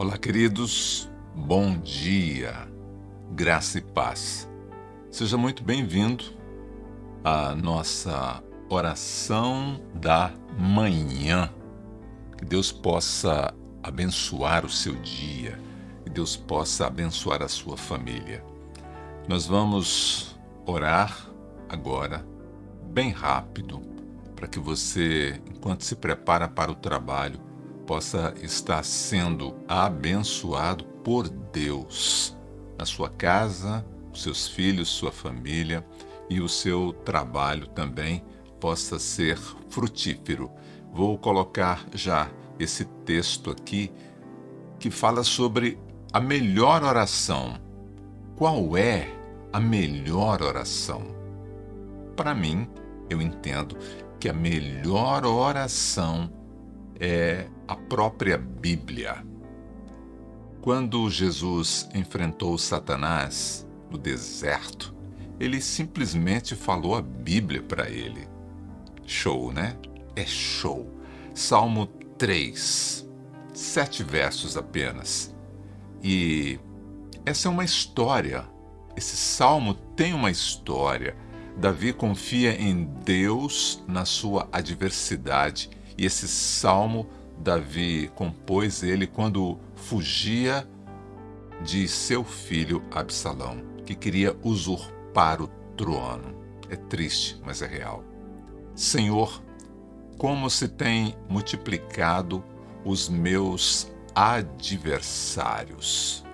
Olá, queridos, bom dia, graça e paz. Seja muito bem-vindo à nossa oração da manhã. Que Deus possa abençoar o seu dia, que Deus possa abençoar a sua família. Nós vamos orar agora, bem rápido, para que você, enquanto se prepara para o trabalho, possa estar sendo abençoado por Deus na sua casa, seus filhos, sua família e o seu trabalho também possa ser frutífero. Vou colocar já esse texto aqui que fala sobre a melhor oração. Qual é a melhor oração? Para mim, eu entendo que a melhor oração é a própria Bíblia. Quando Jesus enfrentou Satanás no deserto, ele simplesmente falou a Bíblia para ele. Show, né? É show. Salmo 3, sete versos apenas. E essa é uma história. Esse salmo tem uma história Davi confia em Deus na sua adversidade. E esse salmo Davi compôs ele quando fugia de seu filho Absalão, que queria usurpar o trono. É triste, mas é real. Senhor, como se tem multiplicado os meus adversários.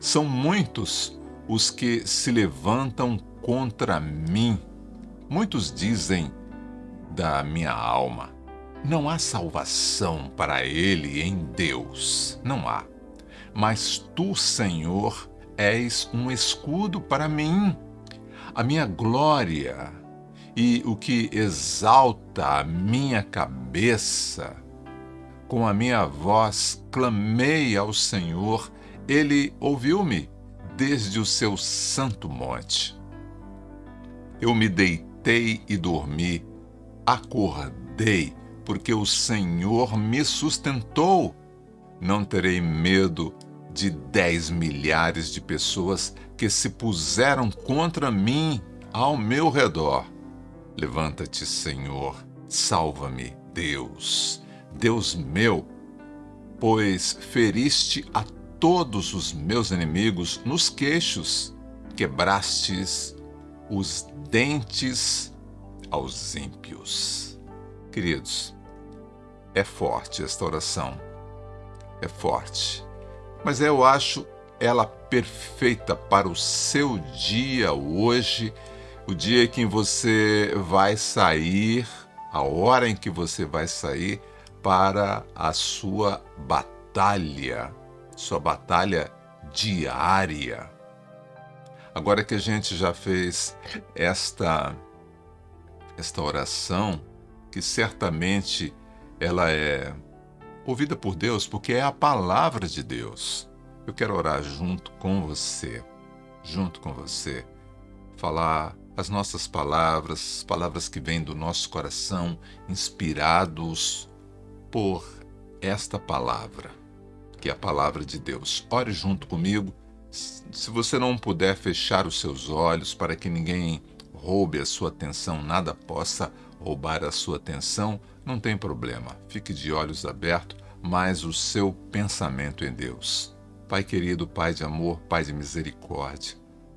São muitos os que se levantam contra mim Muitos dizem da minha alma: não há salvação para ele em Deus. Não há. Mas tu, Senhor, és um escudo para mim, a minha glória e o que exalta a minha cabeça. Com a minha voz clamei ao Senhor, ele ouviu-me desde o seu santo monte. Eu me deitei e dormi, acordei, porque o Senhor me sustentou. Não terei medo de dez milhares de pessoas que se puseram contra mim ao meu redor. Levanta-te, Senhor, salva-me, Deus, Deus meu, pois feriste a todos os meus inimigos nos queixos, quebrastes os dentes aos ímpios. Queridos, é forte esta oração. É forte. Mas eu acho ela perfeita para o seu dia hoje, o dia em que você vai sair, a hora em que você vai sair para a sua batalha, sua batalha diária. Agora que a gente já fez esta esta oração, que certamente ela é ouvida por Deus, porque é a palavra de Deus. Eu quero orar junto com você, junto com você, falar as nossas palavras, palavras que vêm do nosso coração, inspirados por esta palavra, que é a palavra de Deus. Ore junto comigo se você não puder fechar os seus olhos para que ninguém roube a sua atenção, nada possa roubar a sua atenção, não tem problema. Fique de olhos abertos, mas o seu pensamento em Deus. Pai querido, Pai de amor, Pai de misericórdia,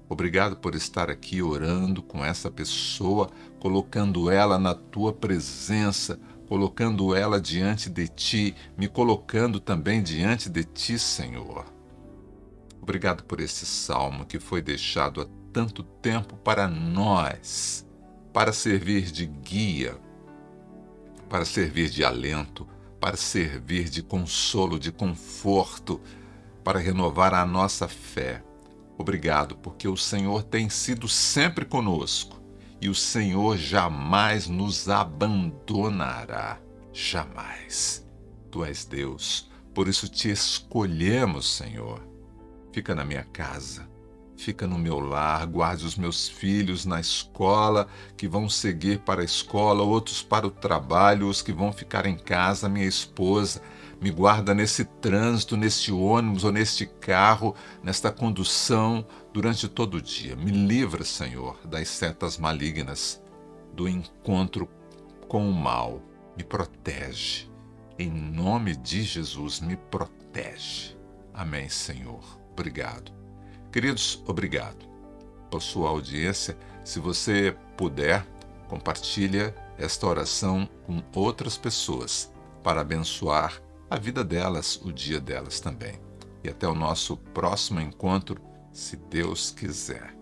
obrigado por estar aqui orando com essa pessoa, colocando ela na tua presença, colocando ela diante de ti, me colocando também diante de ti, Senhor. Obrigado por esse salmo que foi deixado há tanto tempo para nós, para servir de guia, para servir de alento, para servir de consolo, de conforto, para renovar a nossa fé. Obrigado, porque o Senhor tem sido sempre conosco e o Senhor jamais nos abandonará. Jamais. Tu és Deus, por isso te escolhemos, Senhor fica na minha casa, fica no meu lar, guarde os meus filhos na escola, que vão seguir para a escola, outros para o trabalho, os que vão ficar em casa, minha esposa. Me guarda nesse trânsito, neste ônibus ou neste carro, nesta condução durante todo o dia. Me livra, Senhor, das setas malignas, do encontro com o mal. Me protege. Em nome de Jesus, me protege. Amém, Senhor. Obrigado. Queridos, obrigado por sua audiência. Se você puder, compartilha esta oração com outras pessoas para abençoar a vida delas, o dia delas também. E até o nosso próximo encontro, se Deus quiser.